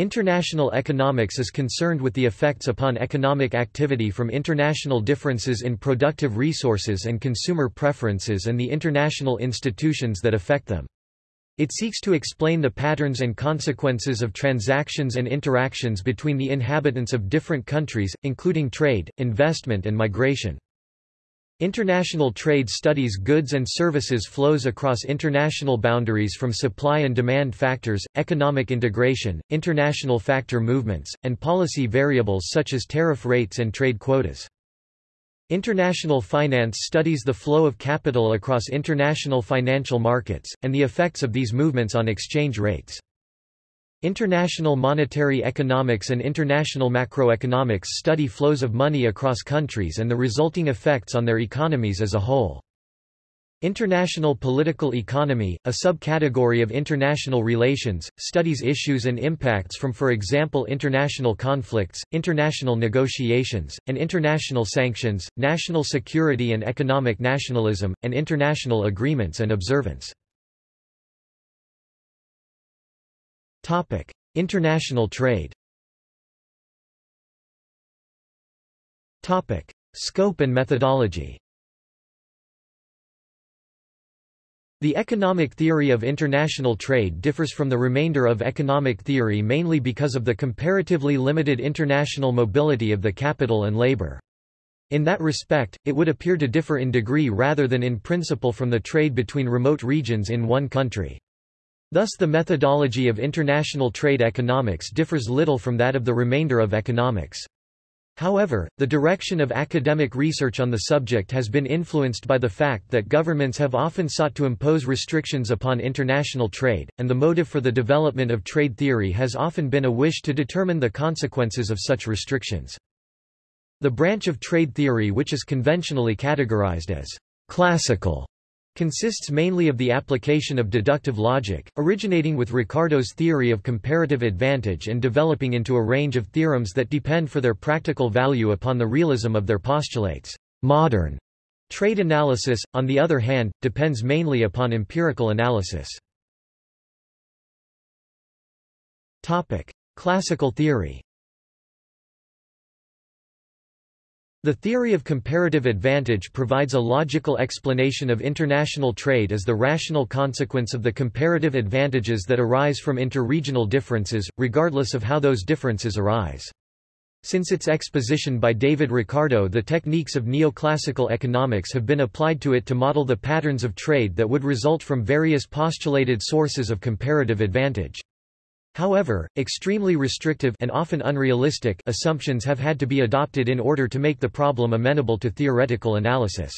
International economics is concerned with the effects upon economic activity from international differences in productive resources and consumer preferences and the international institutions that affect them. It seeks to explain the patterns and consequences of transactions and interactions between the inhabitants of different countries, including trade, investment and migration. International trade studies goods and services flows across international boundaries from supply and demand factors, economic integration, international factor movements, and policy variables such as tariff rates and trade quotas. International finance studies the flow of capital across international financial markets, and the effects of these movements on exchange rates. International monetary economics and international macroeconomics study flows of money across countries and the resulting effects on their economies as a whole. International political economy, a subcategory of international relations, studies issues and impacts from for example international conflicts, international negotiations, and international sanctions, national security and economic nationalism, and international agreements and observance. International trade Topic: Scope and methodology The economic theory of international trade differs from the remainder of economic theory mainly because of the comparatively limited international mobility of the capital and labor. In that respect, it would appear to differ in degree rather than in principle from the trade between remote regions in one country. Thus the methodology of international trade economics differs little from that of the remainder of economics. However, the direction of academic research on the subject has been influenced by the fact that governments have often sought to impose restrictions upon international trade, and the motive for the development of trade theory has often been a wish to determine the consequences of such restrictions. The branch of trade theory which is conventionally categorized as classical consists mainly of the application of deductive logic, originating with Ricardo's theory of comparative advantage and developing into a range of theorems that depend for their practical value upon the realism of their postulates. Modern trade analysis, on the other hand, depends mainly upon empirical analysis. Topic. Classical theory The theory of comparative advantage provides a logical explanation of international trade as the rational consequence of the comparative advantages that arise from interregional differences, regardless of how those differences arise. Since its exposition by David Ricardo the techniques of neoclassical economics have been applied to it to model the patterns of trade that would result from various postulated sources of comparative advantage. However, extremely restrictive and often unrealistic assumptions have had to be adopted in order to make the problem amenable to theoretical analysis.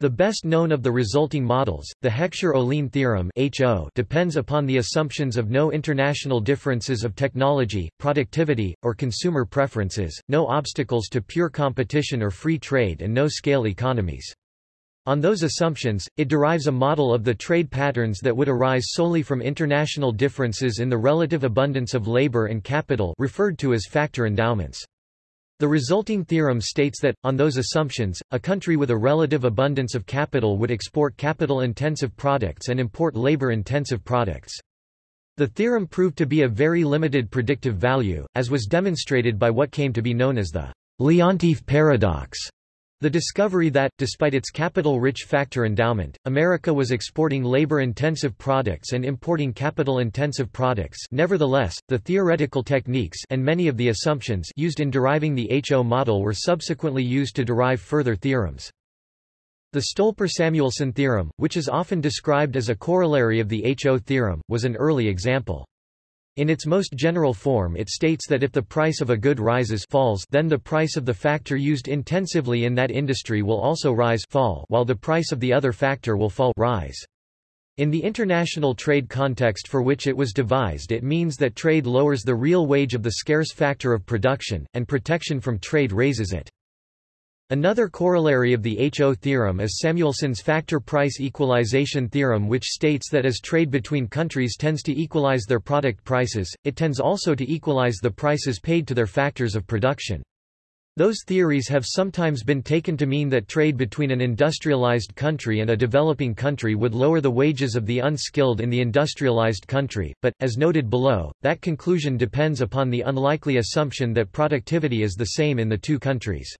The best known of the resulting models, the Heckscher-Ohlin theorem HO, depends upon the assumptions of no international differences of technology, productivity, or consumer preferences, no obstacles to pure competition or free trade and no scale economies. On those assumptions, it derives a model of the trade patterns that would arise solely from international differences in the relative abundance of labor and capital referred to as factor endowments. The resulting theorem states that, on those assumptions, a country with a relative abundance of capital would export capital-intensive products and import labor-intensive products. The theorem proved to be a very limited predictive value, as was demonstrated by what came to be known as the Leontief paradox. The discovery that, despite its capital-rich factor endowment, America was exporting labor-intensive products and importing capital-intensive products nevertheless, the theoretical techniques and many of the assumptions used in deriving the HO model were subsequently used to derive further theorems. The Stolper-Samuelson theorem, which is often described as a corollary of the HO theorem, was an early example. In its most general form it states that if the price of a good rises falls then the price of the factor used intensively in that industry will also rise fall while the price of the other factor will fall rise. In the international trade context for which it was devised it means that trade lowers the real wage of the scarce factor of production, and protection from trade raises it. Another corollary of the HO theorem is Samuelson's factor price equalization theorem which states that as trade between countries tends to equalize their product prices, it tends also to equalize the prices paid to their factors of production. Those theories have sometimes been taken to mean that trade between an industrialized country and a developing country would lower the wages of the unskilled in the industrialized country, but, as noted below, that conclusion depends upon the unlikely assumption that productivity is the same in the two countries.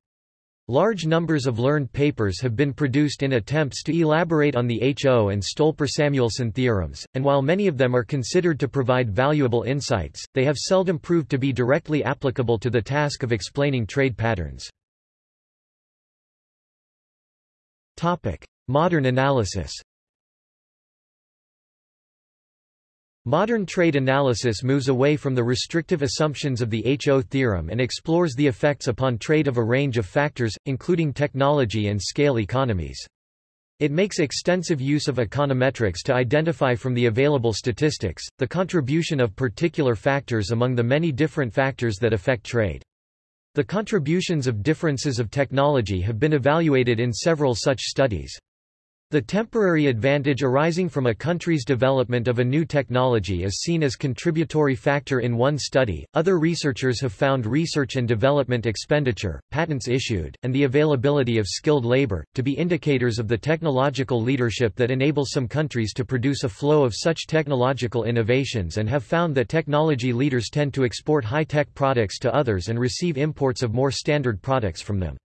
Large numbers of learned papers have been produced in attempts to elaborate on the Ho and Stolper-Samuelson theorems, and while many of them are considered to provide valuable insights, they have seldom proved to be directly applicable to the task of explaining trade patterns. Modern analysis Modern trade analysis moves away from the restrictive assumptions of the HO theorem and explores the effects upon trade of a range of factors, including technology and scale economies. It makes extensive use of econometrics to identify from the available statistics, the contribution of particular factors among the many different factors that affect trade. The contributions of differences of technology have been evaluated in several such studies. The temporary advantage arising from a country's development of a new technology is seen as contributory factor in one study. Other researchers have found research and development expenditure, patents issued, and the availability of skilled labor to be indicators of the technological leadership that enable some countries to produce a flow of such technological innovations and have found that technology leaders tend to export high-tech products to others and receive imports of more standard products from them.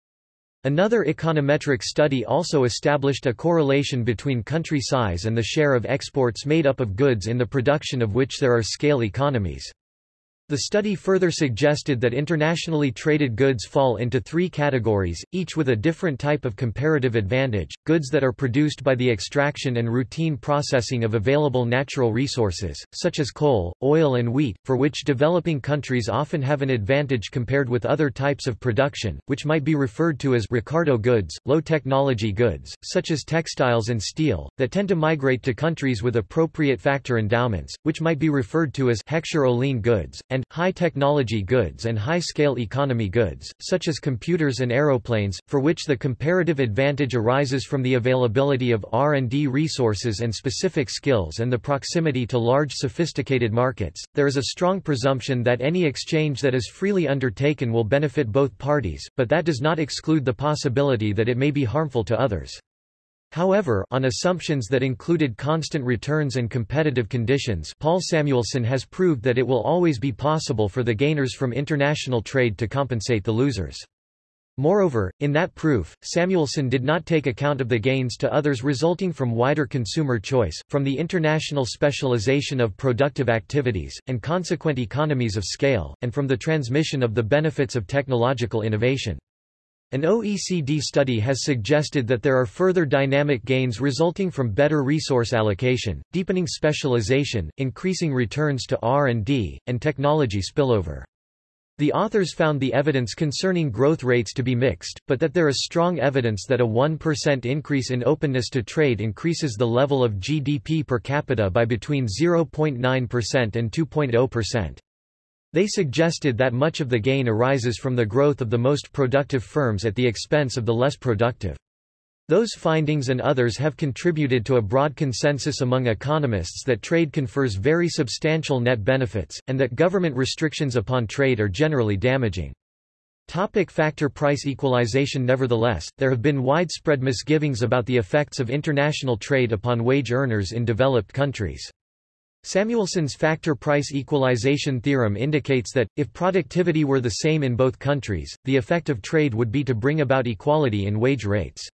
Another econometric study also established a correlation between country size and the share of exports made up of goods in the production of which there are scale economies. The study further suggested that internationally traded goods fall into three categories, each with a different type of comparative advantage, goods that are produced by the extraction and routine processing of available natural resources, such as coal, oil and wheat, for which developing countries often have an advantage compared with other types of production, which might be referred to as Ricardo goods, low-technology goods, such as textiles and steel, that tend to migrate to countries with appropriate factor endowments, which might be referred to as Heckscher-Ohlin goods, and and high-technology goods and high-scale economy goods, such as computers and aeroplanes, for which the comparative advantage arises from the availability of R&D resources and specific skills and the proximity to large sophisticated markets. There is a strong presumption that any exchange that is freely undertaken will benefit both parties, but that does not exclude the possibility that it may be harmful to others. However, on assumptions that included constant returns and competitive conditions Paul Samuelson has proved that it will always be possible for the gainers from international trade to compensate the losers. Moreover, in that proof, Samuelson did not take account of the gains to others resulting from wider consumer choice, from the international specialization of productive activities, and consequent economies of scale, and from the transmission of the benefits of technological innovation. An OECD study has suggested that there are further dynamic gains resulting from better resource allocation, deepening specialization, increasing returns to R&D, and technology spillover. The authors found the evidence concerning growth rates to be mixed, but that there is strong evidence that a 1% increase in openness to trade increases the level of GDP per capita by between 0.9% and 2.0%. They suggested that much of the gain arises from the growth of the most productive firms at the expense of the less productive. Those findings and others have contributed to a broad consensus among economists that trade confers very substantial net benefits, and that government restrictions upon trade are generally damaging. Topic factor price equalization Nevertheless, there have been widespread misgivings about the effects of international trade upon wage earners in developed countries. Samuelson's factor price equalization theorem indicates that, if productivity were the same in both countries, the effect of trade would be to bring about equality in wage rates.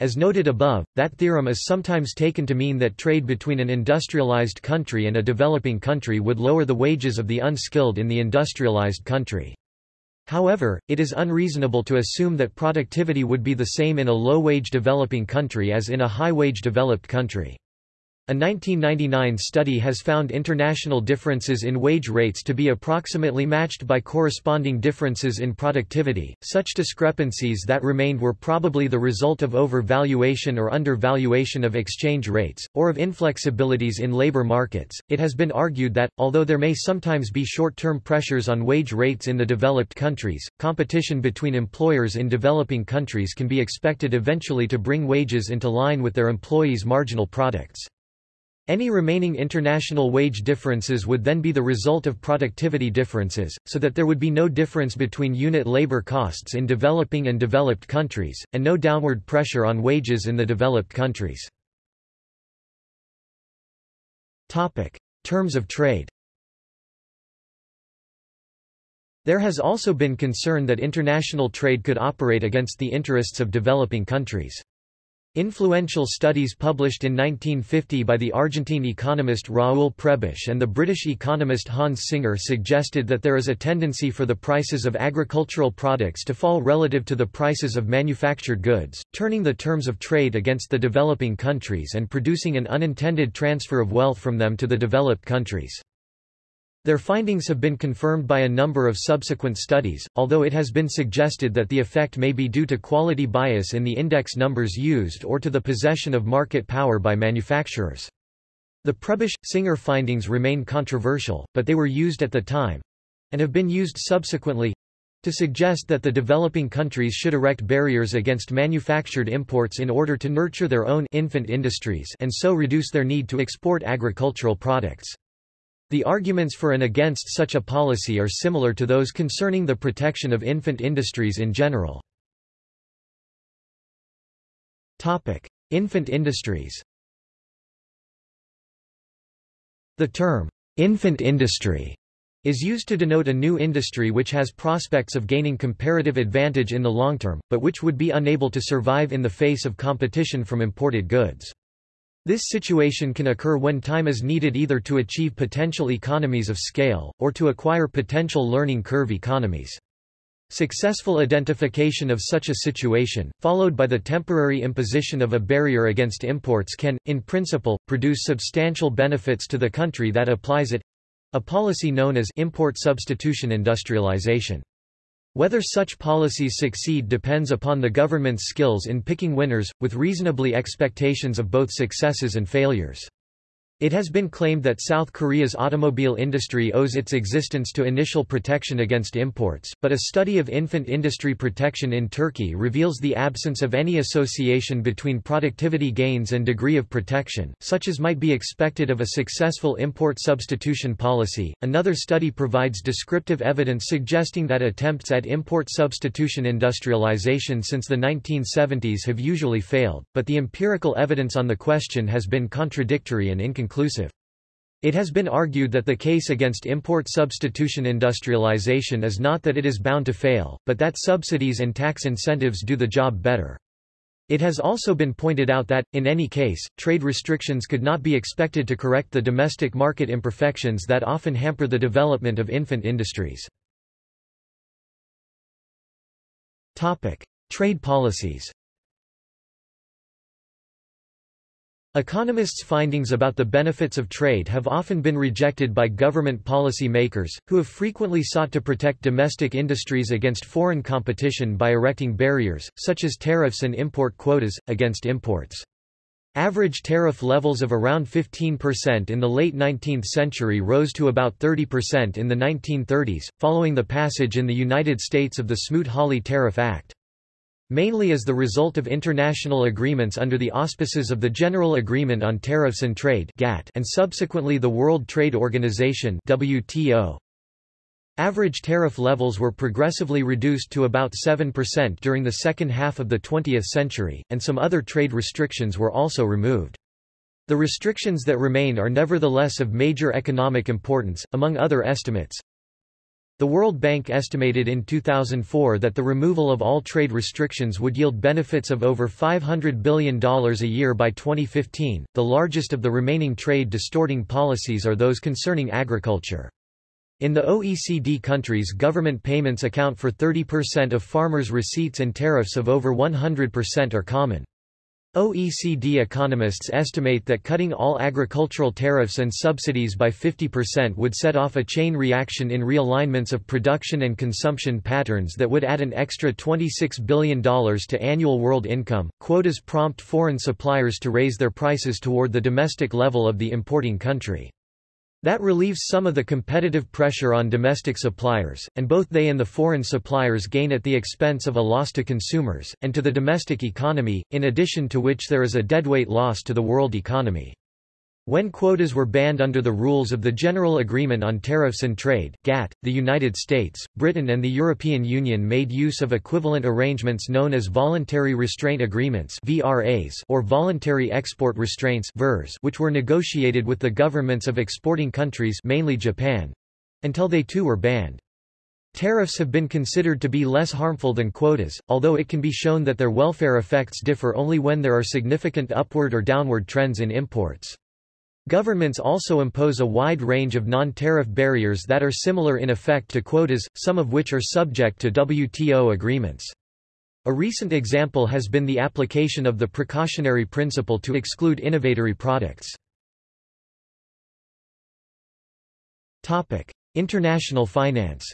As noted above, that theorem is sometimes taken to mean that trade between an industrialized country and a developing country would lower the wages of the unskilled in the industrialized country. However, it is unreasonable to assume that productivity would be the same in a low-wage developing country as in a high-wage developed country. A 1999 study has found international differences in wage rates to be approximately matched by corresponding differences in productivity. Such discrepancies that remained were probably the result of overvaluation or undervaluation of exchange rates, or of inflexibilities in labor markets. It has been argued that, although there may sometimes be short term pressures on wage rates in the developed countries, competition between employers in developing countries can be expected eventually to bring wages into line with their employees' marginal products. Any remaining international wage differences would then be the result of productivity differences, so that there would be no difference between unit labor costs in developing and developed countries, and no downward pressure on wages in the developed countries. Topic. Terms of trade There has also been concern that international trade could operate against the interests of developing countries. Influential studies published in 1950 by the Argentine economist Raúl Prebisch and the British economist Hans Singer suggested that there is a tendency for the prices of agricultural products to fall relative to the prices of manufactured goods, turning the terms of trade against the developing countries and producing an unintended transfer of wealth from them to the developed countries. Their findings have been confirmed by a number of subsequent studies, although it has been suggested that the effect may be due to quality bias in the index numbers used or to the possession of market power by manufacturers. The Prebisch-Singer findings remain controversial, but they were used at the time—and have been used subsequently—to suggest that the developing countries should erect barriers against manufactured imports in order to nurture their own infant industries and so reduce their need to export agricultural products. The arguments for and against such a policy are similar to those concerning the protection of infant industries in general. Infant industries The term, infant industry, is used to denote a new industry which has prospects of gaining comparative advantage in the long term, but which would be unable to survive in the face of competition from imported goods. This situation can occur when time is needed either to achieve potential economies of scale, or to acquire potential learning curve economies. Successful identification of such a situation, followed by the temporary imposition of a barrier against imports can, in principle, produce substantial benefits to the country that applies it—a policy known as import substitution industrialization. Whether such policies succeed depends upon the government's skills in picking winners, with reasonably expectations of both successes and failures. It has been claimed that South Korea's automobile industry owes its existence to initial protection against imports, but a study of infant industry protection in Turkey reveals the absence of any association between productivity gains and degree of protection, such as might be expected of a successful import substitution policy. Another study provides descriptive evidence suggesting that attempts at import substitution industrialization since the 1970s have usually failed, but the empirical evidence on the question has been contradictory and inconclusive It has been argued that the case against import substitution industrialization is not that it is bound to fail, but that subsidies and tax incentives do the job better. It has also been pointed out that, in any case, trade restrictions could not be expected to correct the domestic market imperfections that often hamper the development of infant industries. Trade policies Economists' findings about the benefits of trade have often been rejected by government policy makers, who have frequently sought to protect domestic industries against foreign competition by erecting barriers, such as tariffs and import quotas, against imports. Average tariff levels of around 15% in the late 19th century rose to about 30% in the 1930s, following the passage in the United States of the Smoot-Hawley Tariff Act mainly as the result of international agreements under the auspices of the General Agreement on Tariffs and Trade and subsequently the World Trade Organization WTO. Average tariff levels were progressively reduced to about 7% during the second half of the 20th century, and some other trade restrictions were also removed. The restrictions that remain are nevertheless of major economic importance, among other estimates, the World Bank estimated in 2004 that the removal of all trade restrictions would yield benefits of over $500 billion a year by 2015. The largest of the remaining trade distorting policies are those concerning agriculture. In the OECD countries government payments account for 30% of farmers' receipts and tariffs of over 100% are common. OECD economists estimate that cutting all agricultural tariffs and subsidies by 50% would set off a chain reaction in realignments of production and consumption patterns that would add an extra $26 billion to annual world income. Quotas prompt foreign suppliers to raise their prices toward the domestic level of the importing country. That relieves some of the competitive pressure on domestic suppliers, and both they and the foreign suppliers gain at the expense of a loss to consumers, and to the domestic economy, in addition to which there is a deadweight loss to the world economy. When quotas were banned under the rules of the General Agreement on Tariffs and Trade GATT, the United States, Britain and the European Union made use of equivalent arrangements known as Voluntary Restraint Agreements or Voluntary Export Restraints which were negotiated with the governments of exporting countries mainly Japan—until they too were banned. Tariffs have been considered to be less harmful than quotas, although it can be shown that their welfare effects differ only when there are significant upward or downward trends in imports. Governments also impose a wide range of non-tariff barriers that are similar in effect to quotas, some of which are subject to WTO agreements. A recent example has been the application of the precautionary principle to exclude innovatory products. International finance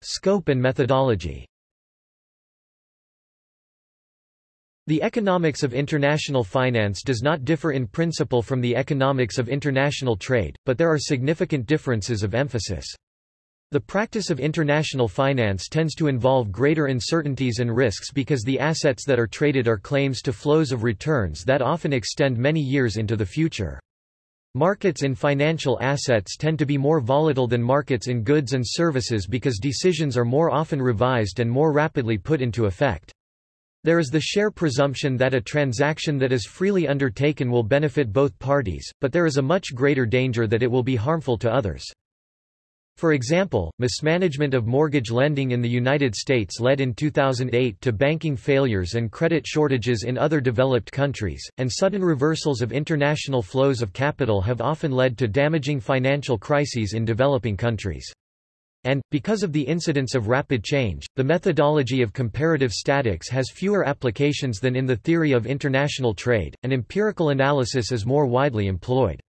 Scope and methodology The economics of international finance does not differ in principle from the economics of international trade, but there are significant differences of emphasis. The practice of international finance tends to involve greater uncertainties and risks because the assets that are traded are claims to flows of returns that often extend many years into the future. Markets in financial assets tend to be more volatile than markets in goods and services because decisions are more often revised and more rapidly put into effect. There is the share presumption that a transaction that is freely undertaken will benefit both parties, but there is a much greater danger that it will be harmful to others. For example, mismanagement of mortgage lending in the United States led in 2008 to banking failures and credit shortages in other developed countries, and sudden reversals of international flows of capital have often led to damaging financial crises in developing countries. And, because of the incidence of rapid change, the methodology of comparative statics has fewer applications than in the theory of international trade, and empirical analysis is more widely employed.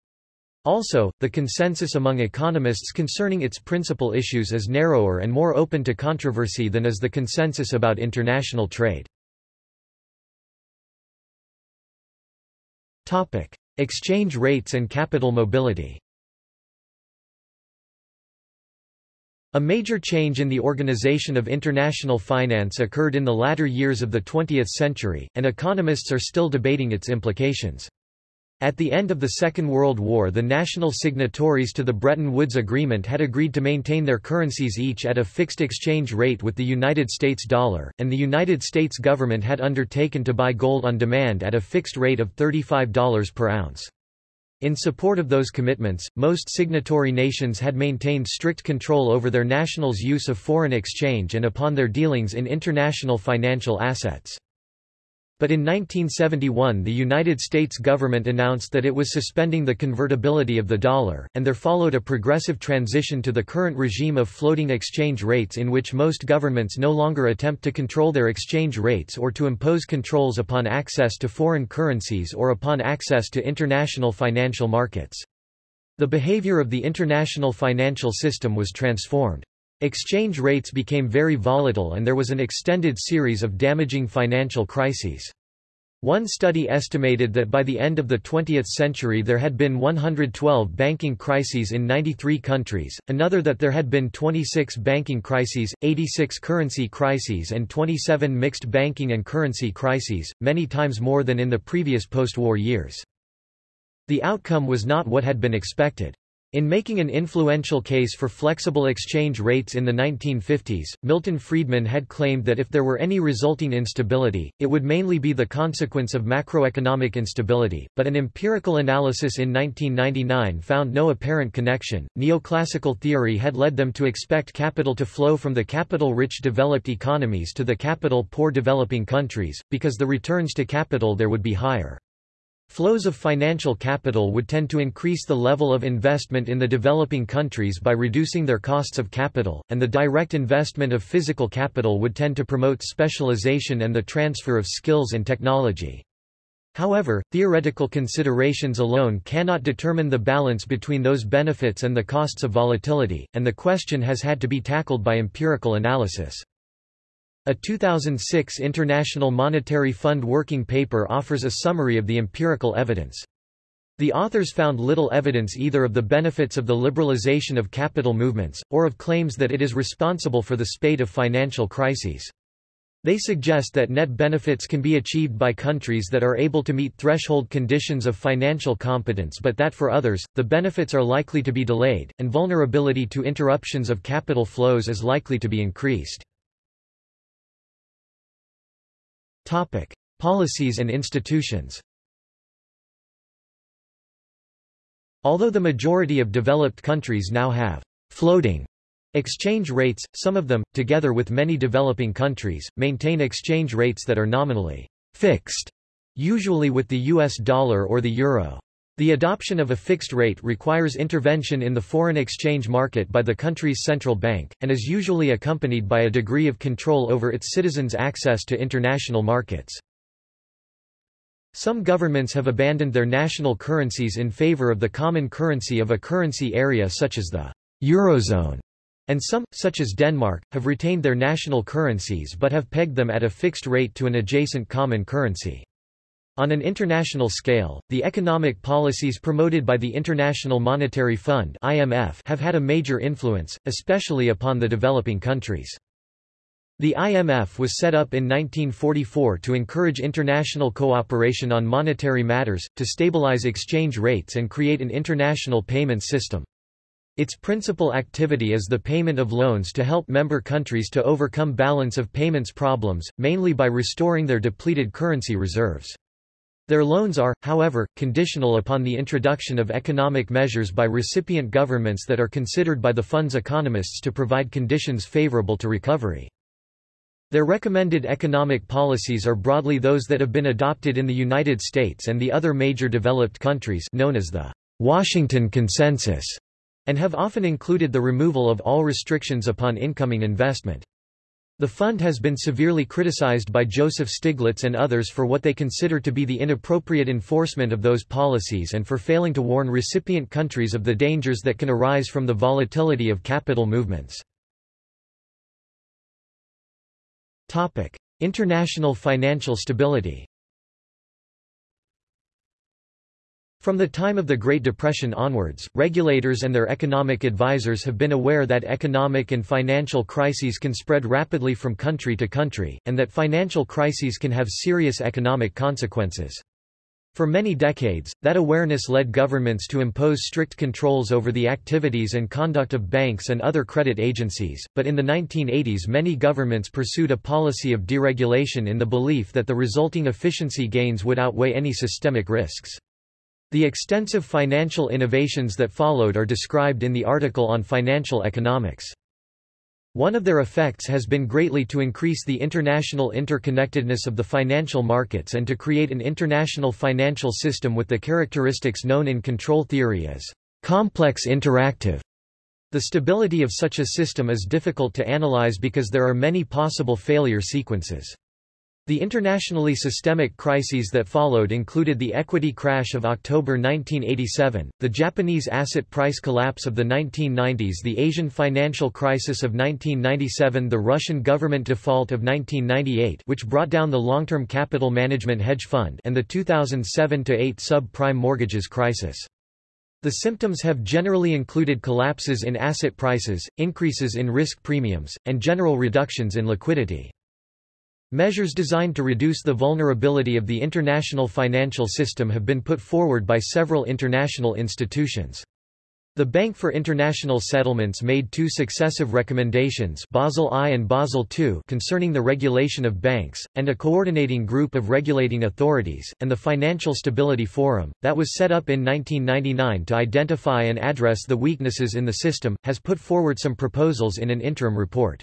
Also, the consensus among economists concerning its principal issues is narrower and more open to controversy than is the consensus about international trade. Exchange rates and capital mobility A major change in the organization of international finance occurred in the latter years of the 20th century, and economists are still debating its implications. At the end of the Second World War the national signatories to the Bretton Woods Agreement had agreed to maintain their currencies each at a fixed exchange rate with the United States dollar, and the United States government had undertaken to buy gold on demand at a fixed rate of $35 per ounce. In support of those commitments, most signatory nations had maintained strict control over their nationals' use of foreign exchange and upon their dealings in international financial assets. But in 1971 the United States government announced that it was suspending the convertibility of the dollar, and there followed a progressive transition to the current regime of floating exchange rates in which most governments no longer attempt to control their exchange rates or to impose controls upon access to foreign currencies or upon access to international financial markets. The behavior of the international financial system was transformed. Exchange rates became very volatile and there was an extended series of damaging financial crises. One study estimated that by the end of the 20th century there had been 112 banking crises in 93 countries, another that there had been 26 banking crises, 86 currency crises and 27 mixed banking and currency crises, many times more than in the previous post-war years. The outcome was not what had been expected. In making an influential case for flexible exchange rates in the 1950s, Milton Friedman had claimed that if there were any resulting instability, it would mainly be the consequence of macroeconomic instability, but an empirical analysis in 1999 found no apparent connection. Neoclassical theory had led them to expect capital to flow from the capital-rich developed economies to the capital-poor developing countries, because the returns to capital there would be higher. Flows of financial capital would tend to increase the level of investment in the developing countries by reducing their costs of capital, and the direct investment of physical capital would tend to promote specialization and the transfer of skills and technology. However, theoretical considerations alone cannot determine the balance between those benefits and the costs of volatility, and the question has had to be tackled by empirical analysis. A 2006 International Monetary Fund working paper offers a summary of the empirical evidence. The authors found little evidence either of the benefits of the liberalization of capital movements, or of claims that it is responsible for the spate of financial crises. They suggest that net benefits can be achieved by countries that are able to meet threshold conditions of financial competence but that for others, the benefits are likely to be delayed, and vulnerability to interruptions of capital flows is likely to be increased. Policies and institutions Although the majority of developed countries now have floating Exchange rates, some of them, together with many developing countries, maintain exchange rates that are nominally fixed, usually with the US dollar or the euro. The adoption of a fixed rate requires intervention in the foreign exchange market by the country's central bank, and is usually accompanied by a degree of control over its citizens' access to international markets. Some governments have abandoned their national currencies in favor of the common currency of a currency area such as the Eurozone and some, such as Denmark, have retained their national currencies but have pegged them at a fixed rate to an adjacent common currency. On an international scale, the economic policies promoted by the International Monetary Fund (IMF) have had a major influence, especially upon the developing countries. The IMF was set up in 1944 to encourage international cooperation on monetary matters, to stabilize exchange rates and create an international payment system. Its principal activity is the payment of loans to help member countries to overcome balance of payments problems, mainly by restoring their depleted currency reserves. Their loans are, however, conditional upon the introduction of economic measures by recipient governments that are considered by the fund's economists to provide conditions favorable to recovery. Their recommended economic policies are broadly those that have been adopted in the United States and the other major developed countries known as the Washington Consensus and have often included the removal of all restrictions upon incoming investment. The fund has been severely criticized by Joseph Stiglitz and others for what they consider to be the inappropriate enforcement of those policies and for failing to warn recipient countries of the dangers that can arise from the volatility of capital movements. International financial stability From the time of the Great Depression onwards, regulators and their economic advisers have been aware that economic and financial crises can spread rapidly from country to country, and that financial crises can have serious economic consequences. For many decades, that awareness led governments to impose strict controls over the activities and conduct of banks and other credit agencies, but in the 1980s many governments pursued a policy of deregulation in the belief that the resulting efficiency gains would outweigh any systemic risks. The extensive financial innovations that followed are described in the article on financial economics. One of their effects has been greatly to increase the international interconnectedness of the financial markets and to create an international financial system with the characteristics known in control theory as complex interactive. The stability of such a system is difficult to analyze because there are many possible failure sequences. The internationally systemic crises that followed included the equity crash of October 1987, the Japanese asset price collapse of the 1990s the Asian financial crisis of 1997 the Russian government default of 1998 which brought down the long-term capital management hedge fund and the 2007-8 sub-prime mortgages crisis. The symptoms have generally included collapses in asset prices, increases in risk premiums, and general reductions in liquidity. Measures designed to reduce the vulnerability of the international financial system have been put forward by several international institutions. The Bank for International Settlements made two successive recommendations Basel I and Basel II concerning the regulation of banks, and a coordinating group of regulating authorities, and the Financial Stability Forum, that was set up in 1999 to identify and address the weaknesses in the system, has put forward some proposals in an interim report.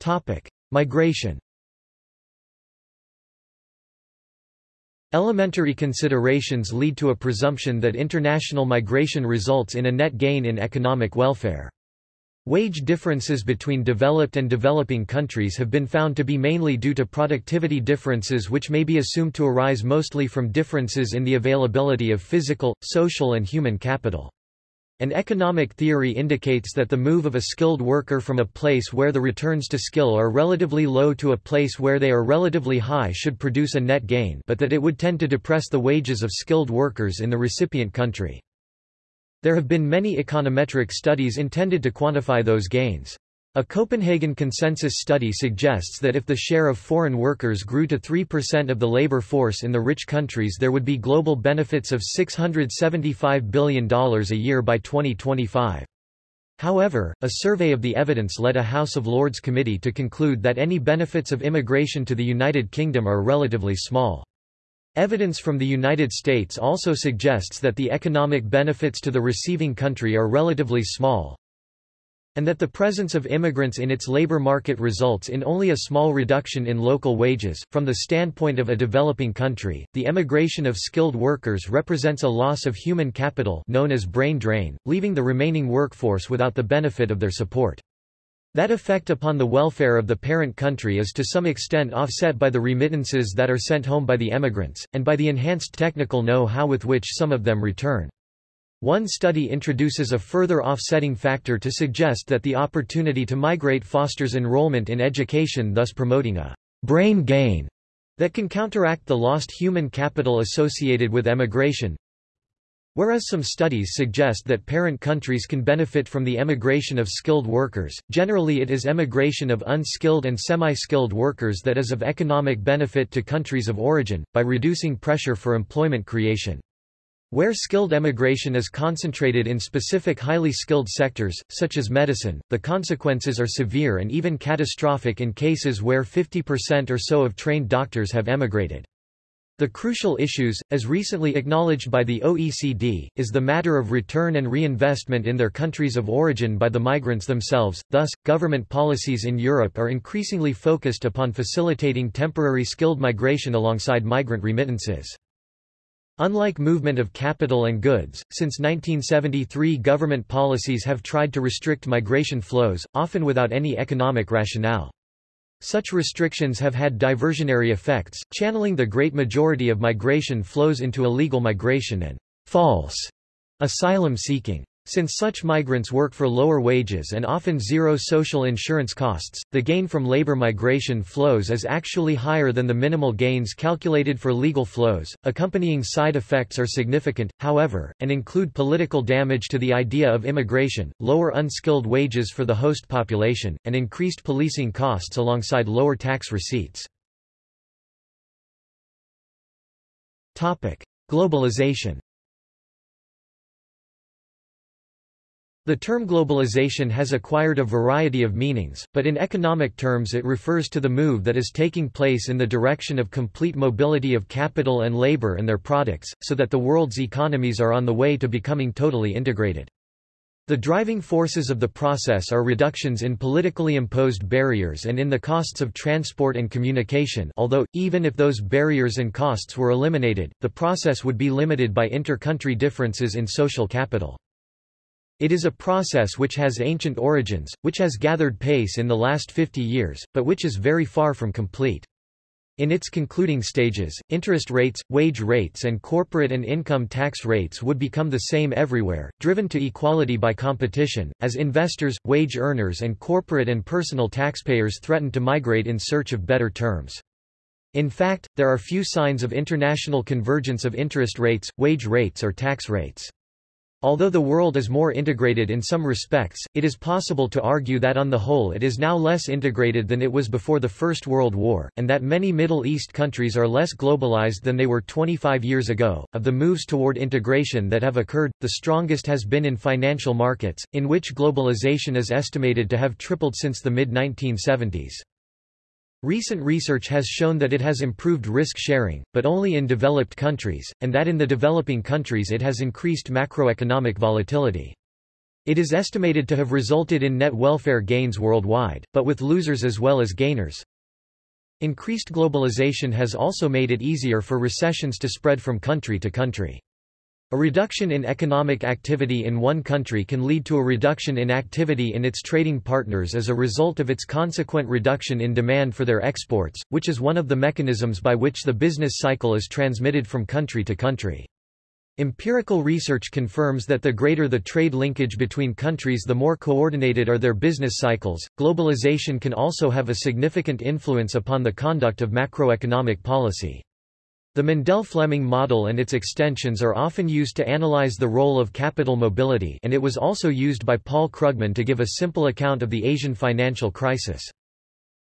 Topic: Migration. Elementary considerations lead to a presumption that international migration results in a net gain in economic welfare. Wage differences between developed and developing countries have been found to be mainly due to productivity differences which may be assumed to arise mostly from differences in the availability of physical, social and human capital. An economic theory indicates that the move of a skilled worker from a place where the returns to skill are relatively low to a place where they are relatively high should produce a net gain but that it would tend to depress the wages of skilled workers in the recipient country. There have been many econometric studies intended to quantify those gains. A Copenhagen consensus study suggests that if the share of foreign workers grew to 3% of the labor force in the rich countries there would be global benefits of $675 billion a year by 2025. However, a survey of the evidence led a House of Lords committee to conclude that any benefits of immigration to the United Kingdom are relatively small. Evidence from the United States also suggests that the economic benefits to the receiving country are relatively small, and that the presence of immigrants in its labor market results in only a small reduction in local wages. From the standpoint of a developing country, the emigration of skilled workers represents a loss of human capital known as brain drain, leaving the remaining workforce without the benefit of their support. That effect upon the welfare of the parent country is to some extent offset by the remittances that are sent home by the emigrants, and by the enhanced technical know-how with which some of them return. One study introduces a further offsetting factor to suggest that the opportunity to migrate fosters enrollment in education thus promoting a brain gain that can counteract the lost human capital associated with emigration. Whereas some studies suggest that parent countries can benefit from the emigration of skilled workers, generally it is emigration of unskilled and semi-skilled workers that is of economic benefit to countries of origin, by reducing pressure for employment creation. Where skilled emigration is concentrated in specific highly skilled sectors, such as medicine, the consequences are severe and even catastrophic in cases where 50% or so of trained doctors have emigrated. The crucial issues, as recently acknowledged by the OECD, is the matter of return and reinvestment in their countries of origin by the migrants themselves. Thus, government policies in Europe are increasingly focused upon facilitating temporary skilled migration alongside migrant remittances. Unlike movement of capital and goods, since 1973 government policies have tried to restrict migration flows, often without any economic rationale. Such restrictions have had diversionary effects, channeling the great majority of migration flows into illegal migration and false asylum seeking. Since such migrants work for lower wages and often zero social insurance costs, the gain from labor migration flows is actually higher than the minimal gains calculated for legal flows. Accompanying side effects are significant, however, and include political damage to the idea of immigration, lower unskilled wages for the host population, and increased policing costs alongside lower tax receipts. Topic: Globalization The term globalization has acquired a variety of meanings, but in economic terms it refers to the move that is taking place in the direction of complete mobility of capital and labor and their products, so that the world's economies are on the way to becoming totally integrated. The driving forces of the process are reductions in politically imposed barriers and in the costs of transport and communication although, even if those barriers and costs were eliminated, the process would be limited by inter-country differences in social capital. It is a process which has ancient origins, which has gathered pace in the last 50 years, but which is very far from complete. In its concluding stages, interest rates, wage rates and corporate and income tax rates would become the same everywhere, driven to equality by competition, as investors, wage earners and corporate and personal taxpayers threaten to migrate in search of better terms. In fact, there are few signs of international convergence of interest rates, wage rates or tax rates. Although the world is more integrated in some respects, it is possible to argue that on the whole it is now less integrated than it was before the First World War, and that many Middle East countries are less globalized than they were 25 years ago. Of the moves toward integration that have occurred, the strongest has been in financial markets, in which globalization is estimated to have tripled since the mid 1970s. Recent research has shown that it has improved risk sharing, but only in developed countries, and that in the developing countries it has increased macroeconomic volatility. It is estimated to have resulted in net welfare gains worldwide, but with losers as well as gainers. Increased globalization has also made it easier for recessions to spread from country to country. A reduction in economic activity in one country can lead to a reduction in activity in its trading partners as a result of its consequent reduction in demand for their exports, which is one of the mechanisms by which the business cycle is transmitted from country to country. Empirical research confirms that the greater the trade linkage between countries the more coordinated are their business cycles. Globalization can also have a significant influence upon the conduct of macroeconomic policy. The Mundell-Fleming model and its extensions are often used to analyze the role of capital mobility and it was also used by Paul Krugman to give a simple account of the Asian financial crisis.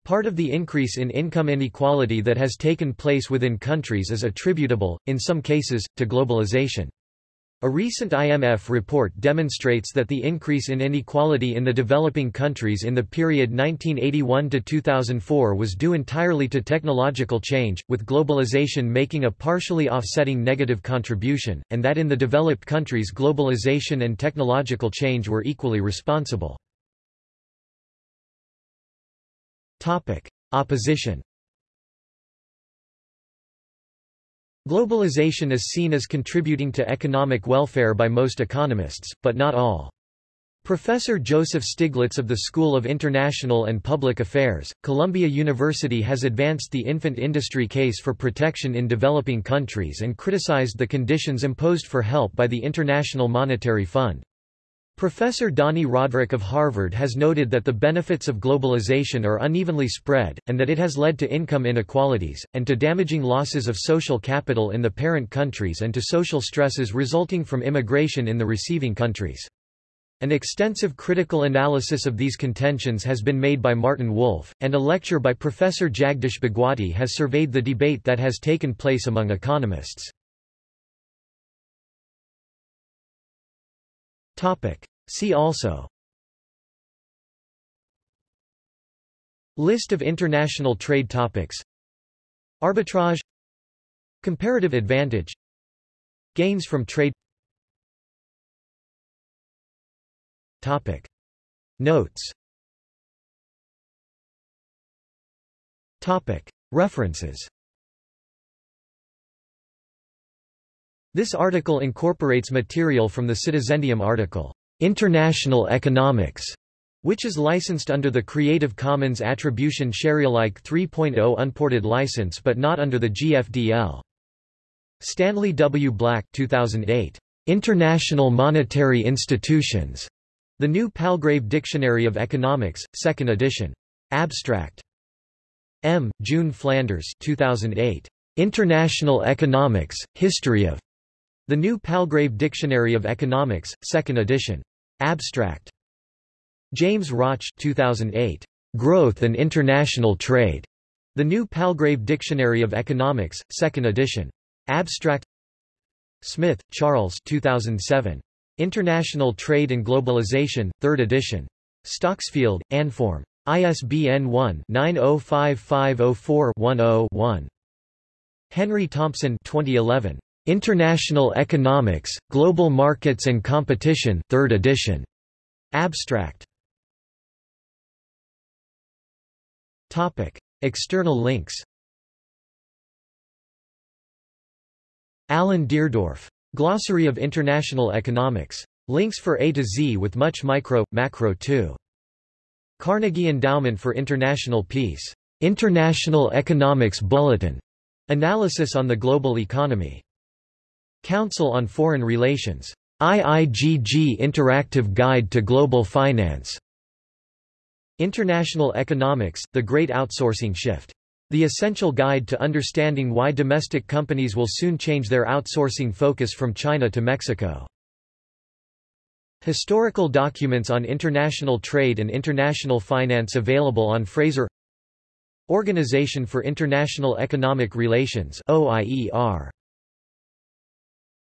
Part of the increase in income inequality that has taken place within countries is attributable, in some cases, to globalization. A recent IMF report demonstrates that the increase in inequality in the developing countries in the period 1981–2004 was due entirely to technological change, with globalization making a partially offsetting negative contribution, and that in the developed countries globalization and technological change were equally responsible. Opposition Globalization is seen as contributing to economic welfare by most economists, but not all. Professor Joseph Stiglitz of the School of International and Public Affairs, Columbia University has advanced the infant industry case for protection in developing countries and criticized the conditions imposed for help by the International Monetary Fund. Professor Dani Rodrik of Harvard has noted that the benefits of globalization are unevenly spread, and that it has led to income inequalities, and to damaging losses of social capital in the parent countries and to social stresses resulting from immigration in the receiving countries. An extensive critical analysis of these contentions has been made by Martin Wolf, and a lecture by Professor Jagdish Bhagwati has surveyed the debate that has taken place among economists. Topic. See also. List of international trade topics. Arbitrage. Comparative advantage. Gains from trade. Topic. Notes. Topic. References This article incorporates material from the Citizendium article, International Economics, which is licensed under the Creative Commons Attribution Sharealike 3.0 unported license but not under the GFDL. Stanley W. Black 2008. International Monetary Institutions. The New Palgrave Dictionary of Economics, 2nd edition. Abstract. M. June Flanders 2008. International Economics, History of the New Palgrave Dictionary of Economics, 2nd edition. Abstract. James Roch 2008. Growth and International Trade. The New Palgrave Dictionary of Economics, 2nd edition. Abstract. Smith, Charles 2007. International Trade and Globalization, 3rd edition. Stocksfield, Anforme. ISBN 1-905504-10-1. Henry Thompson 2011. International Economics, Global Markets and Competition 3rd edition. Abstract. Topic. External links Alan Deardorff. Glossary of International Economics. Links for A to Z with much micro, macro too. Carnegie Endowment for International Peace. International Economics Bulletin. Analysis on the global economy. Council on Foreign Relations. IIGG Interactive Guide to Global Finance. International Economics, The Great Outsourcing Shift. The Essential Guide to Understanding Why Domestic Companies Will Soon Change Their Outsourcing Focus from China to Mexico. Historical documents on international trade and international finance available on Fraser Organization for International Economic Relations OIER